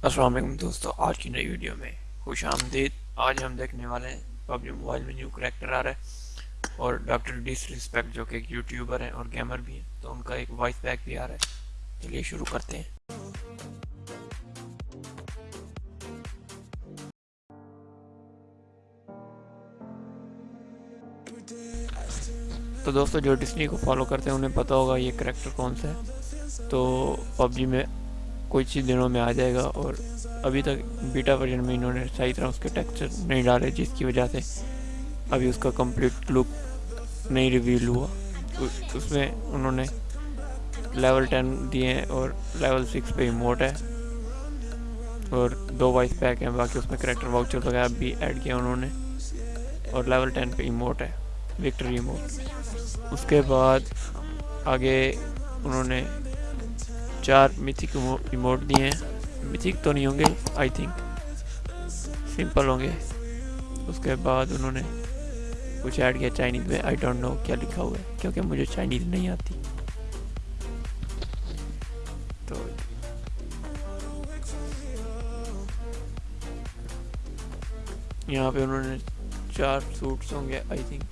असलम दोस्तों, आज की नई वीडियो में खुश आमदीद। आज हम देखने वाले हैं पबजी मोबाइल में न्यू करेक्टर आ रहा है और डॉक्टर डिसरिस्पेक्ट जो कि एक यूट्यूबर हैं और गेमर भी हैं तो उनका एक वॉइस पैक भी आ रहा है। चलिए शुरू करते हैं। तो दोस्तों, जो डिस्नी को फॉलो करते हैं, उन्हें पता होगा ये करेक्टर कौन सा है। तो पबजी में कुछ ही दिनों में आ जाएगा और अभी तक बीटा वर्जन में इन्होंने सही तरह उसके टेक्सचर नहीं डाले, जिसकी वजह से अभी उसका कंप्लीट लुक नहीं रिवील हुआ। उसमें उन्होंने लेवल टेन दिए हैं और लेवल सिक्स पे इमोट है और दो वाइस पैक हैं, बाकी उसमें करेक्टर वाउचर वगैरह भी ऐड किया उन्होंने और लेवल टेन पे इमोट है विक्ट्री इमोट उसके बाद आगे उन्होंने चार मिथिक इमोट दिए हैं। मिथिक तो नहीं होंगे आई थिंक सिंपल होंगे। उसके बाद उन्होंने कुछ ऐड किया चाइनीज़ में। आई डोंट नो क्या लिखा हुआ है, क्योंकि मुझे चाइनीज़ नहीं आती। तो यहाँ पे उन्होंने चार सूट्स होंगे आई थिंक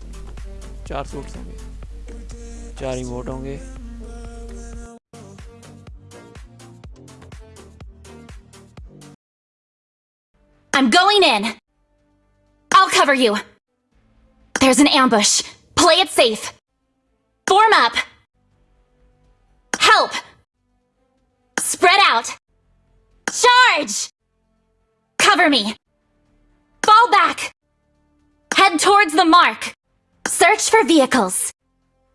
चार सूट्स होंगे। चार इमोट होंगे। I'm going in. I'll cover you. There's an ambush. Play it safe. Form up. Help. Spread out. Charge! Cover me. Fall back. Head towards the mark. Search for vehicles.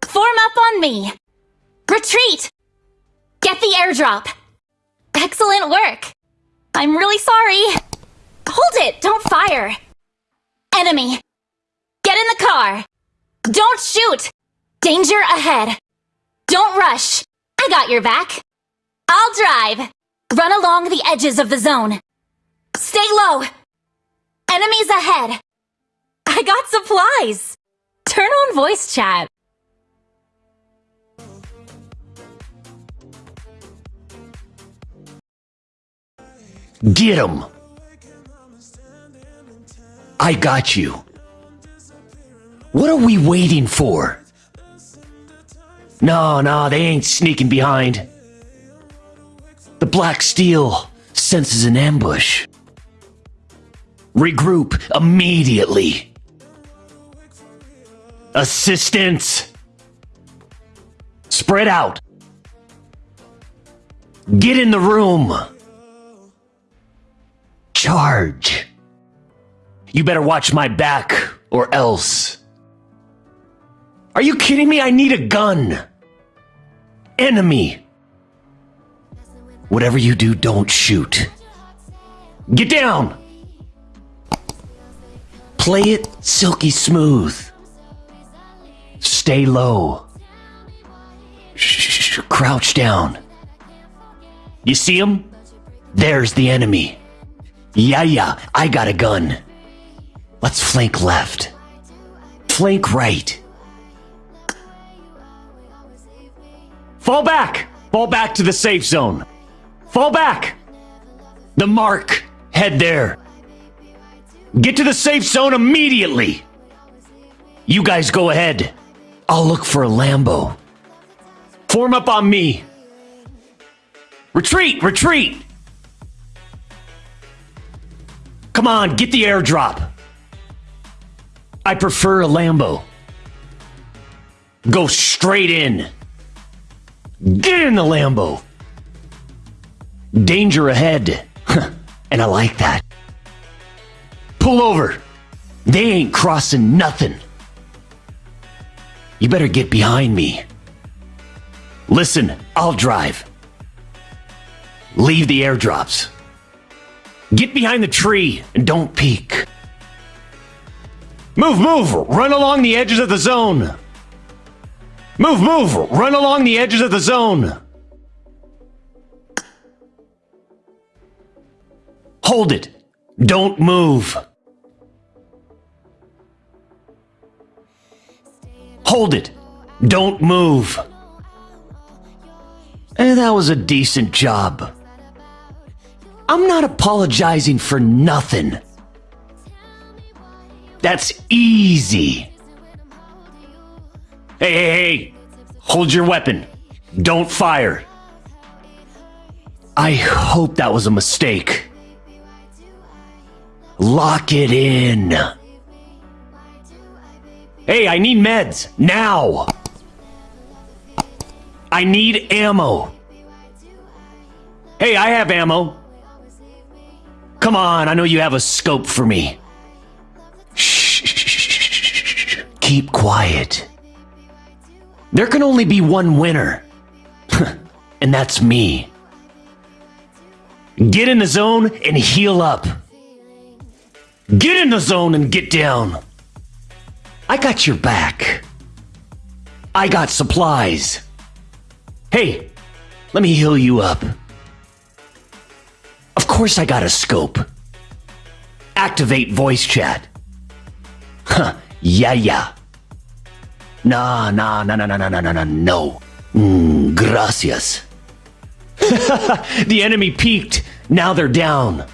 Form up on me. Retreat. Get the airdrop. Excellent work. I'm really sorry. Hold it! Don't fire! Enemy! Get in the car! Don't shoot! Danger ahead! Don't rush! I got your back! I'll drive! Run along the edges of the zone. Stay low! Enemies ahead! I got supplies! Turn on voice chat. Get him! I got you. What are we waiting for? No, no, they ain't sneaking behind. The Black Steel senses an ambush. Regroup immediately. Assistance! Spread out. Get in the room. Charge. You better watch my back, or else. Are you kidding me? I need a gun. Enemy. Whatever you do, don't shoot. Get down! Play it silky smooth. Stay low. Shh, crouch down. You see him? There's the enemy. Yeah, yeah, I got a gun. Let's flank left. Flank right. Fall back! Fall back to the safe zone. Fall back! The mark. Head there. Get to the safe zone immediately! You guys go ahead. I'll look for a Lambo. Form up on me. Retreat! Retreat! Come on, get the airdrop. I prefer a Lambo. Go straight in. Get in the Lambo. Danger ahead. and I like that. Pull over. They ain't crossing nothing. You better get behind me. Listen, I'll drive. Leave the airdrops. Get behind the tree and don't peek. Move, move! Run along the edges of the zone! Move, move! Run along the edges of the zone! Hold it! Don't move! Hold it! Don't move! And that was a decent job. I'm not apologizing for nothing. That's easy. Hey, hey, hey! Hold your weapon. Don't fire. I hope that was a mistake. Lock it in. Hey, I need meds. Now! I need ammo. Hey, I have ammo. Come on, I know you have a scope for me. Keep quiet. There can only be one winner. and that's me. Get in the zone and heal up. Get in the zone and get down. I got your back. I got supplies. Hey, let me heal you up. Of course I got a scope. Activate voice chat. Huh, yeah, yeah. Nah, nah, nah, nah, nah, nah, nah, nah, nah, no. Mm, gracias. the enemy peeked. Now they're down.